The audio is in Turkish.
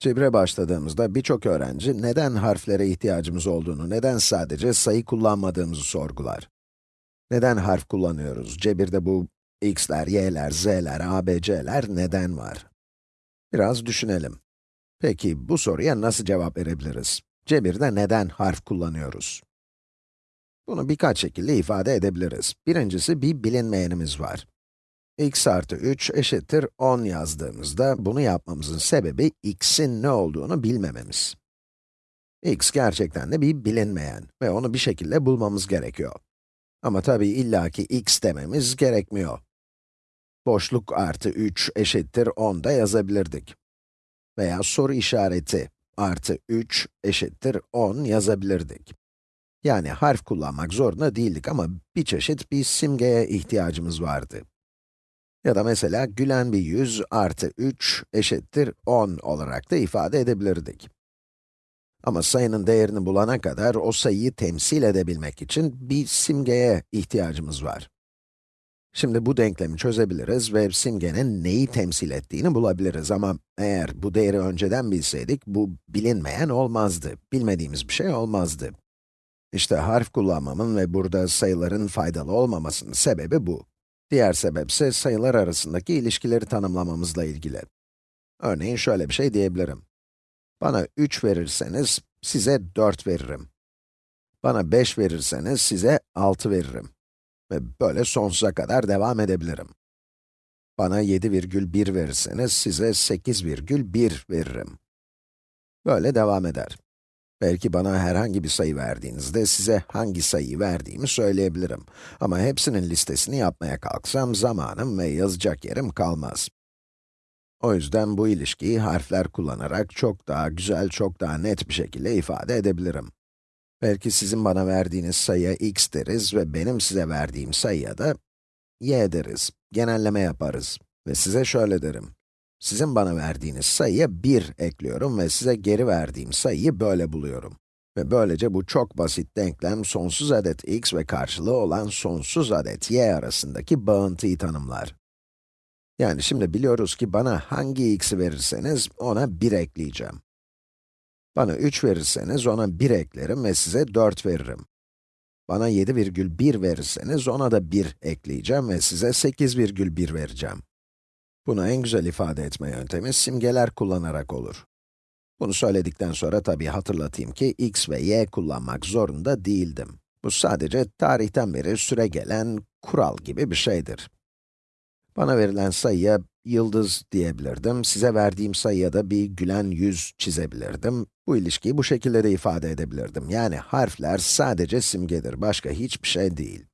Cebre başladığımızda birçok öğrenci neden harflere ihtiyacımız olduğunu, neden sadece sayı kullanmadığımızı sorgular. Neden harf kullanıyoruz? Cebirde bu x'ler, y'ler, z'ler, abc'ler neden var? Biraz düşünelim. Peki bu soruya nasıl cevap verebiliriz? Cebirde neden harf kullanıyoruz? Bunu birkaç şekilde ifade edebiliriz. Birincisi bir bilinmeyenimiz var x artı 3 eşittir 10 yazdığımızda, bunu yapmamızın sebebi x'in ne olduğunu bilmememiz. x gerçekten de bir bilinmeyen ve onu bir şekilde bulmamız gerekiyor. Ama tabii illaki x dememiz gerekmiyor. Boşluk artı 3 eşittir 10 da yazabilirdik. Veya soru işareti artı 3 eşittir 10 yazabilirdik. Yani harf kullanmak zorunda değildik ama bir çeşit bir simgeye ihtiyacımız vardı. Ya da mesela gülen bir yüz artı 3 eşittir 10 olarak da ifade edebilirdik. Ama sayının değerini bulana kadar o sayıyı temsil edebilmek için bir simgeye ihtiyacımız var. Şimdi bu denklemi çözebiliriz ve simgenin neyi temsil ettiğini bulabiliriz ama eğer bu değeri önceden bilseydik, bu bilinmeyen olmazdı, bilmediğimiz bir şey olmazdı. İşte harf kullanmamın ve burada sayıların faydalı olmamasının sebebi bu. Diğer sebep ise sayılar arasındaki ilişkileri tanımlamamızla ilgili. Örneğin şöyle bir şey diyebilirim. Bana 3 verirseniz, size 4 veririm. Bana 5 verirseniz, size 6 veririm. Ve böyle sonsuza kadar devam edebilirim. Bana 7,1 verirseniz, size 8,1 veririm. Böyle devam eder. Belki bana herhangi bir sayı verdiğinizde size hangi sayıyı verdiğimi söyleyebilirim. Ama hepsinin listesini yapmaya kalksam zamanım ve yazacak yerim kalmaz. O yüzden bu ilişkiyi harfler kullanarak çok daha güzel, çok daha net bir şekilde ifade edebilirim. Belki sizin bana verdiğiniz sayıya x deriz ve benim size verdiğim sayıya da y deriz. Genelleme yaparız. Ve size şöyle derim. Sizin bana verdiğiniz sayıya 1 ekliyorum ve size geri verdiğim sayıyı böyle buluyorum. Ve böylece bu çok basit denklem sonsuz adet x ve karşılığı olan sonsuz adet y arasındaki bağıntıyı tanımlar. Yani şimdi biliyoruz ki bana hangi x'i verirseniz ona 1 ekleyeceğim. Bana 3 verirseniz ona 1 eklerim ve size 4 veririm. Bana 7,1 verirseniz ona da 1 ekleyeceğim ve size 8,1 vereceğim. Bunu en güzel ifade etme yöntemi simgeler kullanarak olur. Bunu söyledikten sonra tabii hatırlatayım ki x ve y kullanmak zorunda değildim. Bu sadece tarihten beri süre gelen kural gibi bir şeydir. Bana verilen sayıya yıldız diyebilirdim, size verdiğim sayıya da bir gülen yüz çizebilirdim. Bu ilişkiyi bu şekilde de ifade edebilirdim. Yani harfler sadece simgedir, başka hiçbir şey değil.